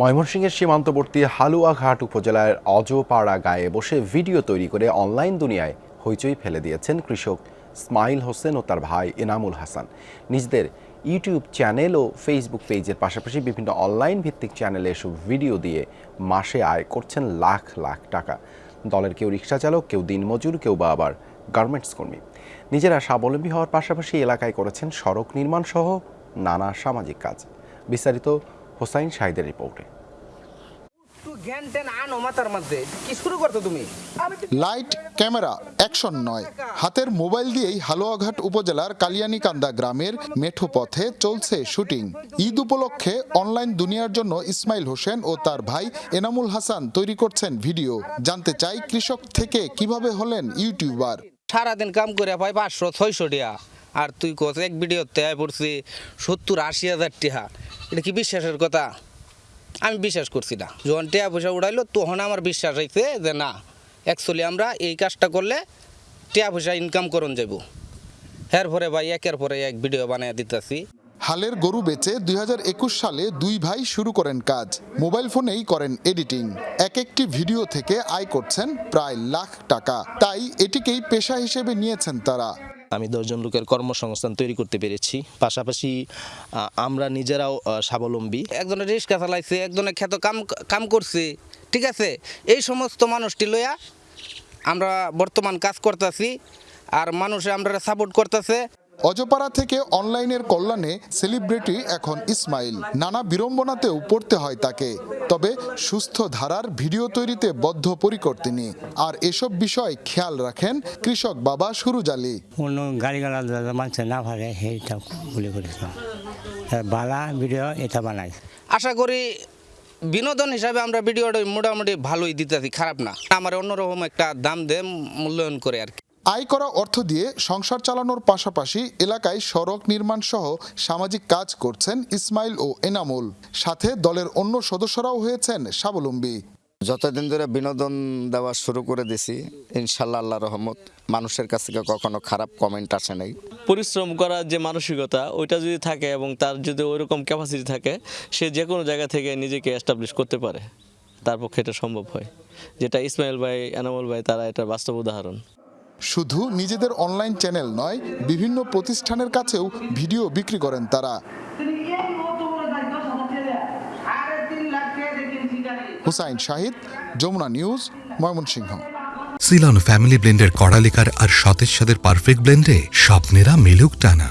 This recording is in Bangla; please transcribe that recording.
ময়মনসিংহের সীমান্তবর্তী হালুয়াঘাট উপজেলার অজপাড়া গায়ে বসে ভিডিও তৈরি করে অনলাইন দুনিয়ায় হইচই ফেলে দিয়েছেন কৃষক স্মাইল হোসেন ও তার ভাই এনামুল হাসান। নিজেদের ইউটিউব চ্যানেল ও ফেসবুক পেজের পাশাপাশি বিভিন্ন অনলাইন ভিত্তিক চ্যানেলে এসব ভিডিও দিয়ে মাসে আয় করছেন লাখ লাখ টাকা। দলের কেউ রিক্সা চালক কেউ দিনমজুর, কেউ বা আবার গার্মেন্টস কর্মী। নিজেরা স্বাবলম্বী হওয়ার পাশাপাশি এলাকায় করেছেন সড়ক নির্মাণ সহ নানা সামাজিক কাজ। বিস্তারিত হোসাইন শাহিদের রিপোর্টে। লাইট ক্যামেরা অ্যাকশন নয়। হাতের মোবাইল দিয়েই হালুয়াঘাট উপজেলার কালিয়ানিকান্দা গ্রামের মেঠো পথে চলছে শুটিং। ঈদ উপলক্ষে অনলাইন দুনিয়ার জন্য ইসমাইল হোসেন ও তার ভাই এনামুল হাসান তৈরি করছেন ভিডিও। জানতে চাই কৃষক থেকে কীভাবে হলেন ইউটিউবার। সারাদিন কাম করে পাই পাঁচশো ছয়শো টিয়া আর তুই কোচ এক ভিডিওতে পড়ছি সত্তর আশি হাজার টিহা। এটা কি বিশ্বাসের কথা? আমি বিশ্বাস করছি না। যখন টিয়া পয়সা উড়াইলো, তখন আমার বিশ্বাস হয়েছে যে না অ্যাকচুয়ালি আমরা এই কাজটা করলে টিয়া পয়সা ইনকাম করুন যাব এর পরে ভাই, একের পরে এক ভিডিও বানিয়ে দিতেছি। হালের গরু বেচে দুই হাজার একুশ সালে দুই ভাই শুরু করেন কাজ। মোবাইল ফোনেই করেন এডিটিং এক একটি ভিডিও থেকে আয় করছেন প্রায় লাখ টাকা। তাই এটিকেই পেশা হিসেবে নিয়েছেন তারা। আমি দশজন লোকের কর্মসংস্থান তৈরি করতে পেরেছি। পাশাপাশি আমরা নিজেরাও স্বাবলম্বী। একজনের রিক্সা চালাইছে একজনের খ্যাত কাম কাম করছে, ঠিক আছে? এই সমস্ত মানুষটি লইয়া আমরা বর্তমান কাজ করতেছি, আর মানুষে আমরা সাপোর্ট করতেছে। অজপাড়া থেকে অনলাইনের কল্যাণে সেলিব্রিটি এখন ইসমাইল। নানা বিড়ম্বনাতেও পড়তে হয় তাকে। তবে সুস্থ ধারার ভিডিও তৈরিতে বদ্ধপরিকর তিনি। আর এসব বিষয় খেয়াল রাখেন কৃষক বাবা সুরুজ আলী। কোনো গাড়ি গালা দাদা মানুষ না পারে সেইটা বলে করেছিলাম বালা ভিডিও এটা বানাই আশা করি বিনোদন হিসাবে আমরা ভিডিওটা মোটামুটি ভালোই দিতেছি খারাপ না। আমার অন্যরকম একটা দাম দিয়ে মূল্যায়ন করে আর কি। আয় করা অর্থ দিয়ে সংসার চালানোর পাশাপাশি এলাকায় সড়ক নির্মাণ সহ সামাজিক কাজ করছেন ইসমাইল ও এনামুল। সাথে দলের অন্য সদস্যরাও হয়েছেন স্বাবলম্বী। যতদিন ধরে বিনোদন দেওয়া শুরু করে দিছি ইনশাল্লাহ আল্লাহ রহমত মানুষের কাছ থেকে কখনো খারাপ কমেন্ট আসে নাই। পরিশ্রম করার যে মানসিকতা ওইটা যদি থাকে এবং তার যদি ওইরকম ক্যাপাসিটি থাকে সে যে কোনো জায়গা থেকে নিজেকে এস্টাবলিশ করতে পারে। তার পক্ষে এটা সম্ভব হয়। যেটা ইসমাইল ভাই এনামুল ভাই তারা এটা বাস্তব উদাহরণ। শুধু নিজেদের অনলাইন চ্যানেল নয়, বিভিন্ন প্রতিষ্ঠানের কাছেও ভিডিও বিক্রি করেন তারা। Hussain Shahid, Jamuna news, Mymensingh. Ceylon family ব্লেন্ডের কড়ালিকার আর সতেজ সাদের পারফেক্ট ব্লেন্ডে স্বপ্নেরা মিলুক টানা।